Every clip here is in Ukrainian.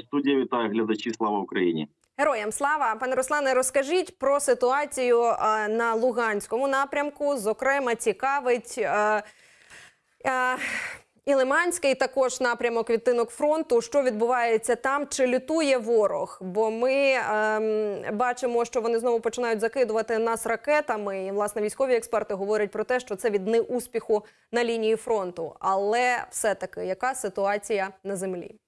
Студія вітаю глядачі. Слава Україні. Героям слава, пане Руслане, розкажіть про ситуацію е, на Луганському напрямку. Зокрема, цікавить е, е, і Лиманський також напрямок відтинок фронту. Що відбувається там? Чи лютує ворог? Бо ми е, бачимо, що вони знову починають закидувати нас ракетами. І власне військові експерти говорять про те, що це від неуспіху на лінії фронту. Але все-таки яка ситуація на землі?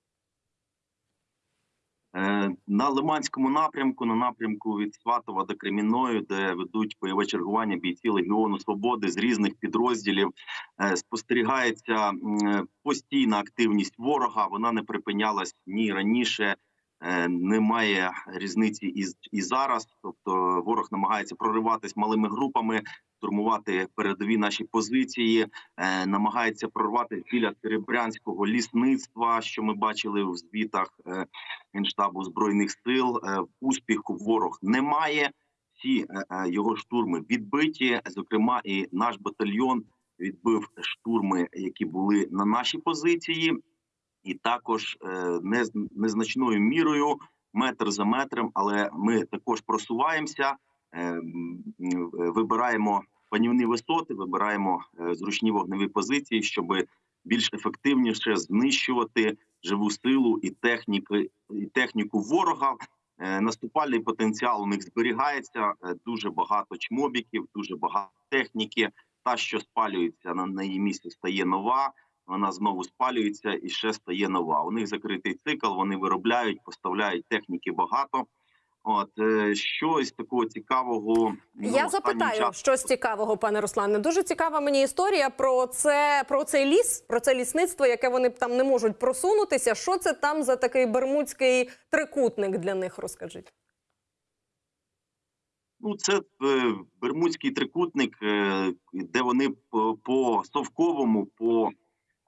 Е, На Лиманському напрямку, на напрямку від Сватова до Кремінної, де ведуть бойове чергування бійці Легіону Свободи з різних підрозділів, е, спостерігається постійна активність ворога. Вона не припинялась ні раніше. е, Немає різниці і, і зараз. Тобто ворог намагається прориватись малими групами, штурмувати передові наші позиції, е, намагається прорватися біля Серебрянського лісництва, що ми бачили в звітах. е, Генштабу збройних сил. Е, Успіху ворог немає. Всі його штурми відбиті. Зокрема, і наш батальйон відбив штурми, які були на нашій позиції, і також не- незначною мірою, метр за метром. Але ми також просуваємося, вибираємо панівні висоти, вибираємо е, зручні вогневі позиції, щоб більш ефективніше знищувати живу силу і техніки і техніку ворога. Е, Наступальний потенціал у них зберігається. е, Дуже багато чмобіків, дуже багато техніки. Та, що спалюється на, на її місці, стає нова. Вона знову спалюється і ще стає нова. У них закритий цикл. Вони виробляють, поставляють техніки багато. От е, щось такого цікавого. ну, Я запитаю часом- щось цікавого, пане Руслане. Дуже цікава мені історія про це про цей ліс, про це лісництво, яке вони там не можуть просунутися. Що це там за такий бермудський трикутник для них? Розкажіть. Ну, це е, Бермудський трикутник, е, де вони по, по совковому, по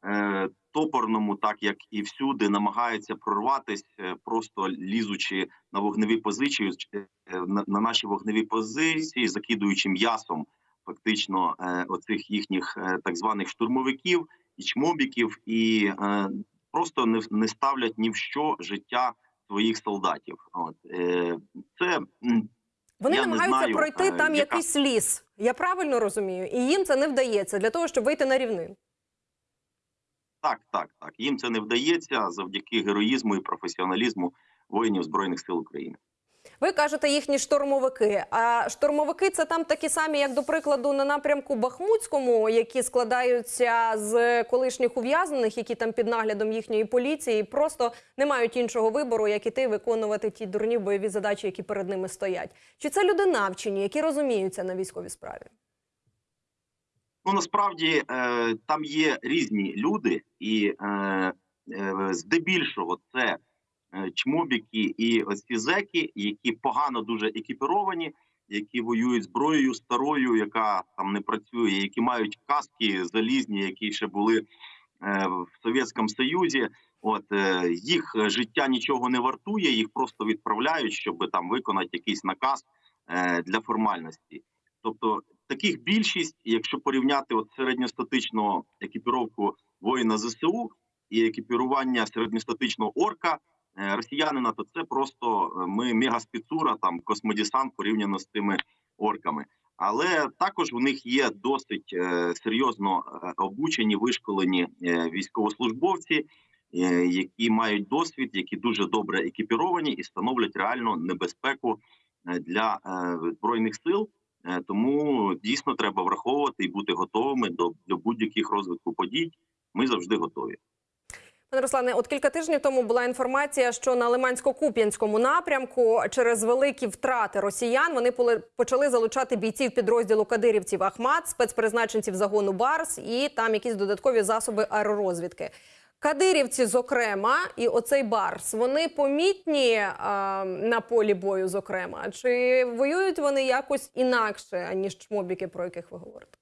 е, топорному, так як і всюди, намагаються прорватися, е, просто лізучи на вогневі позиції, е, на, на наші вогневі позиції, закидуючи м'ясом фактично е, оцих їхніх так званих штурмовиків і чмобіків, і просто не, не ставлять ні в що життя своїх солдатів. От це Вони Я намагаються знаю, пройти там яка- якийсь ліс. Я правильно розумію, і їм це не вдається для того, щоб вийти на рівнину. Так, так, так. Їм це не вдається завдяки героїзму і професіоналізму воїнів збройних сил України. Ви кажете їхні штурмовики. А штурмовики це там такі самі, як до прикладу, на напрямку Бахмутському, які складаються з колишніх ув'язнених, які там під наглядом їхньої поліції, просто не мають іншого вибору, як іти виконувати ті дурні бойові задачі, які перед ними стоять. Чи це люди навчені, які розуміються на військовій справі? Ну насправді е, там є різні люди, і е, е, здебільшого це е, чмобіки і оці зеки, які погано дуже екіпіровані, які воюють зброєю старою, яка там не працює, які мають каски залізні, які ще були е, в Совєтському Союзі. От е, їх життя нічого не вартує, їх просто відправляють, щоб там виконати якийсь наказ е, для формальності. Тобто таких більшість, якщо порівняти от середньостатичну екіпіровку воїна ЗСУ і екіпірування середньостатичного орка е, росіянина, то це просто е, ми мегаспецура, там космодесант порівняно з тими орками. Але також у них є досить е, серйозно обучені, вишколені військовослужбовці, які мають досвід, які дуже добре екіпіровані і становлять реальну небезпеку для збройних сил. Е, Тому дійсно треба враховувати і бути готовими до, до будь-яких розвитку подій. Ми завжди готові. Пане Руслане, от кілька тижнів тому була інформація, що на Лимансько-Куп'янському напрямку через великі втрати росіян вони почали залучати бійців підрозділу кадирівців Ахмат, спецпризначенців загону Барс і там якісь додаткові засоби аеророзвідки. Кадирівці, зокрема, і оцей Барс, вони помітні а, на полі бою, зокрема, чи воюють вони якось інакше ніж чмобіки, про яких ви говорите?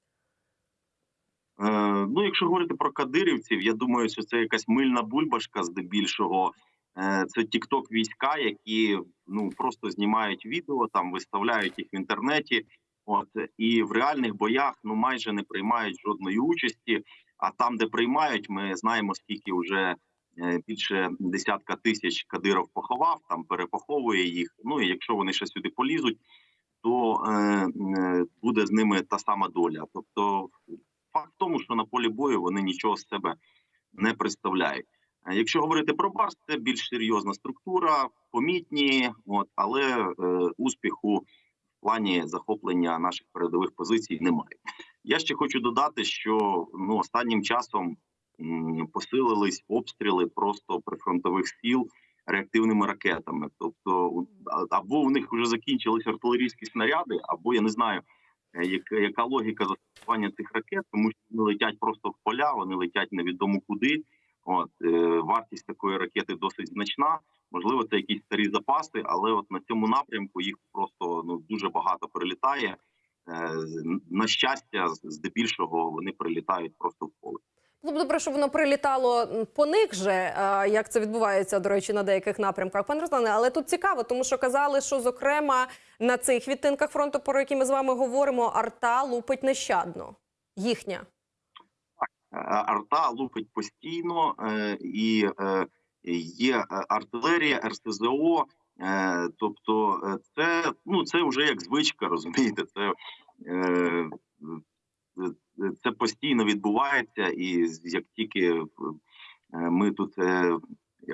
Е, ну, якщо говорити про кадирівців, я думаю, що це якась мильна бульбашка здебільшого. Е, це тікток війська, які ну просто знімають відео, там виставляють їх в інтернеті. От і в реальних боях ну майже не приймають жодної участі. А там, де приймають, ми знаємо, скільки вже е, більше десятка тисяч Кадиров поховав, там перепоховує їх. Ну і якщо вони ще сюди полізуть, то е, е, буде з ними та сама доля. Тобто, факт в тому, що на полі бою вони нічого з себе не представляють. Е, Якщо говорити про Барс, це більш серйозна структура, помітні, от але е, успіху в плані захоплення наших передових позицій немає. Я ще хочу додати, що ну останнім часом посилились обстріли просто прифронтових сіл реактивними ракетами. Тобто, або в них вже закінчились артилерійські снаряди, або я не знаю, е, яка, яка логіка застосування цих ракет, тому що вони летять просто в поля, вони летять невідомо куди. От е, вартість такої ракети досить значна. Можливо, це якісь старі запаси, але от на цьому напрямку їх просто ну дуже багато прилітає. Е, на щастя, здебільшого вони прилітають просто в поле. Було б добре, щоб воно прилітало по них же, е, як це відбувається, до речі, на деяких напрямках. Пане Руслане, але тут цікаво, тому що казали, що зокрема на цих відтинках фронту, про які ми з вами говоримо, арта лупить нещадно. Їхня. Е, арта лупить постійно, і є артилерія, РСЗО. Е, Тобто, е, це ну це вже як звичка, розумієте. Це, е, це постійно відбувається, і як тільки ми тут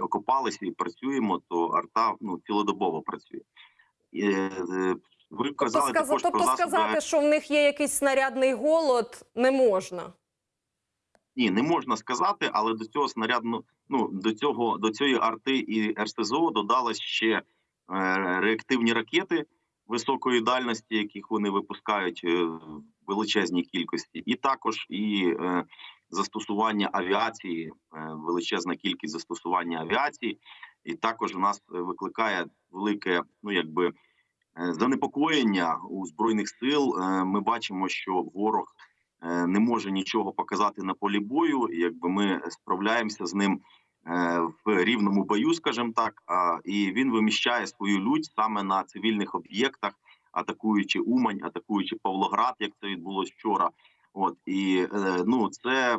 окопалися і працюємо, то арта ну цілодобово працює. Ви Тобто, казали сказа- також тобто про засоби... сказати, що в них є якийсь снарядний голод, не можна. Ні, не можна сказати, але до цього снарядно, ну до цього до цієї арти і РСЗО додалось ще е, реактивні ракети високої дальності, яких вони випускають е, в величезній кількості, і також і е, застосування авіації, величезна кількість застосування авіації, і також у нас викликає велике, ну якби занепокоєння у збройних сил. Ми бачимо, що ворог не може нічого показати на полі бою. Якби ми справляємося з ним в рівному бою, скажімо так. І він виміщає свою лють саме на цивільних об'єктах, атакуючи Умань, атакуючи Павлоград, як це відбулось вчора. От і е, ну це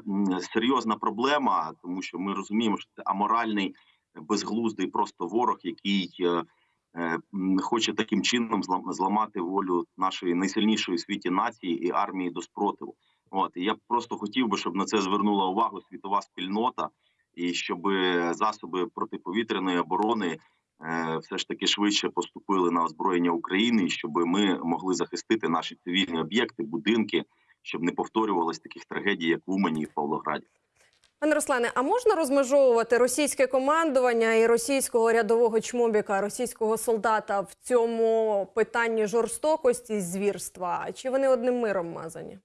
серйозна проблема, тому що ми розуміємо, що це аморальний, безглуздий просто ворог, який е, е, хоче таким чином злам- зламати волю нашої найсильнішої в світі нації і армії до спротиву. От і я просто хотів би, щоб на це звернула увагу світова спільнота, і щоб засоби протиповітряної оборони е, все ж таки швидше поступили на озброєння України, і щоб ми могли захистити наші цивільні об'єкти, будинки, щоб не повторювалось таких трагедій, як в Умані і в Павлограді. Пане Руслане, а можна розмежовувати російське командування і російського рядового чмобіка, російського солдата в цьому питанні жорстокості звірства? Чи вони одним миром мазані?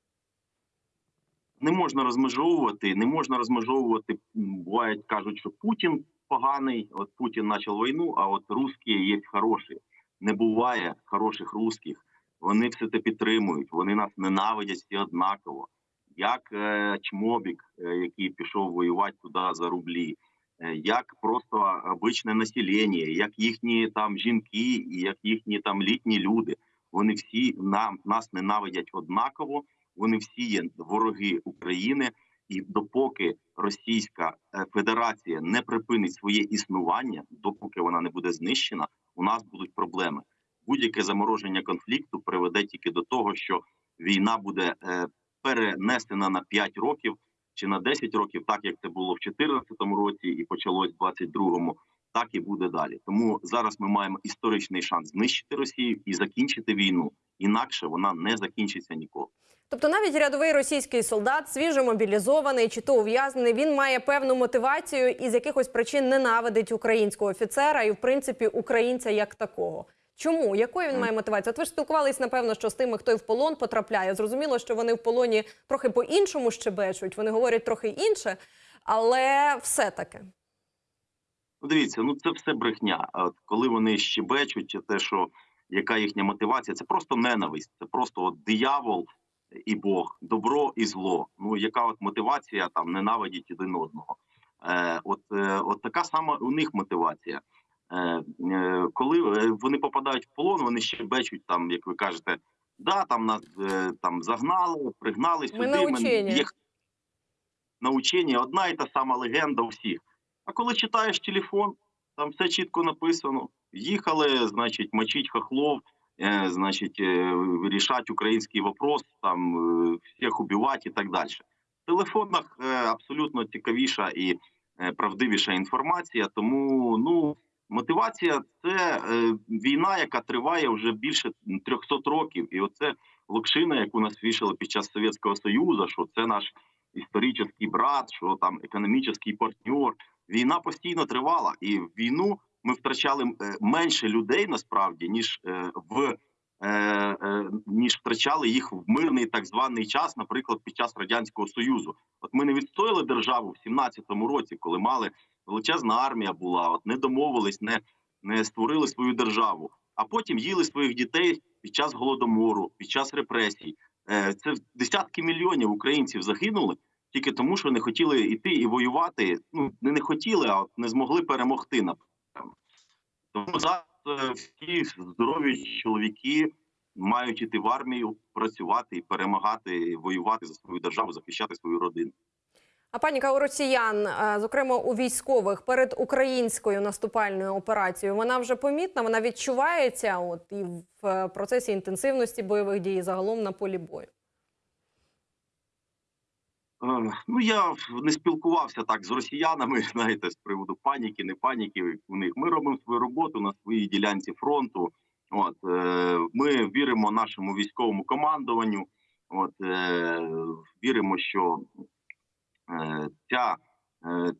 Не можна розмежовувати, не можна розмежовувати. Бувають кажуть, що Путін поганий. От Путін почав війну, а от русські є хороші. Не буває хороших русських. Вони все це підтримують. Вони нас ненавидять всі однаково. Як е, Чмобік, е, який пішов воювати туди за рублі, е, як просто обичне населення, як їхні там жінки, як їхні там літні люди. Вони всі нам нас ненавидять однаково вони всі є вороги України, і допоки Російська е, Федерація не припинить своє існування, допоки вона не буде знищена, у нас будуть проблеми. Будь-яке замороження конфлікту приведе тільки до того, що війна буде е, перенесена на 5 років чи на 10 років, так як це було в 2014 році і почалось в 2022, так і буде далі. Тому зараз ми маємо історичний шанс знищити Росію і закінчити війну. Інакше вона не закінчиться ніколи. Тобто навіть рядовий російський солдат, свіжо мобілізований чи то ув'язнений, він має певну мотивацію і з якихось причин ненавидить українського офіцера і, в принципі, українця як такого. Чому? Якою він має мотивацію? От ви ж спілкувались, напевно, що з тими, хто і в полон потрапляє. Зрозуміло, що вони в полоні трохи по-іншому щебечуть, вони говорять трохи інше, але все-таки. Ну, дивіться, ну це все брехня. Коли вони щебечуть, те, що яка їхня мотивація, це просто ненависть, це просто от диявол і Бог, добро і зло. Ну яка от мотивація там ненавидіть один одного? Е, от, е, от така сама у них мотивація. Е, е, коли е, вони попадають в полон, вони щебечуть там, як ви кажете, да, там нас е, там загнали, пригнали сюди. на учення. їх на учення одна і та сама легенда у всіх. А коли читаєш телефон, там все чітко написано. Їхали, значить, мочить хохлов, е, значить, е, український вопрос, там е, всіх убивати і так далі. В телефонах абсолютно цікавіша і правдивіша інформація. Тому ну мотивація це війна, яка триває вже більше 300 років, і оце локшина, яку нас вішали під час Совєтського Союзу, що це наш історичний брат, що там економічний партнер. Війна постійно тривала, і війну ми втрачали е, менше людей насправді ніж е, в е, ніж втрачали їх в мирний так званий час, наприклад, під час радянського союзу. От ми не відстояли державу в 17-му році, коли мали величезна армія була, от не домовились, не, не створили свою державу, а потім їли своїх дітей під час голодомору, під час репресій. Це десятки мільйонів українців загинули тільки тому, що не хотіли йти і воювати. Ну не не хотіли, а не змогли перемогти. Тому зараз е, всі здорові чоловіки мають іти в армію, працювати і перемагати, воювати за свою державу, захищати свою родину. А паніка у росіян, е, зокрема у військових, перед українською наступальною операцією, вона вже помітна, вона відчувається от і в е, процесі інтенсивності бойових дій, і загалом на полі бою. Е, Ну я не спілкувався так з росіянами, знаєте, з приводу паніки, не паніки. У них ми робимо свою роботу на своїй ділянці фронту. От е, ми віримо нашому військовому командуванню. От е, віримо, що ця,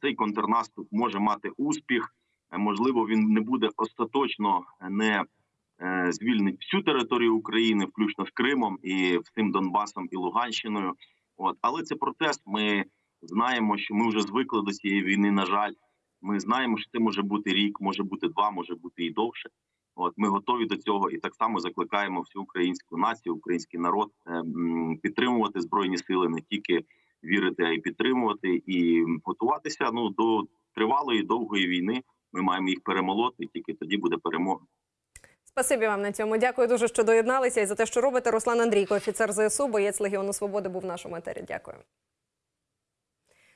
цей контрнаступ може мати успіх. Можливо, він не буде остаточно не звільнить всю територію України, включно з Кримом і всім Донбасом і Луганщиною. От, але це процес. Ми знаємо, що ми вже звикли до цієї війни. На жаль, ми знаємо, що це може бути рік, може бути два, може бути і довше. От ми готові до цього, і так само закликаємо всю українську націю, український народ е, підтримувати збройні сили, не тільки вірити, а й підтримувати, і готуватися ну до тривалої довгої війни. Ми маємо їх перемолоти, тільки тоді буде перемога. Спасибі вам на цьому. Дякую дуже, що доєдналися і за те, що робите. Руслан Андрійко, офіцер ЗСУ, боєць Легіону Свободи, був в нашому етері. Дякую.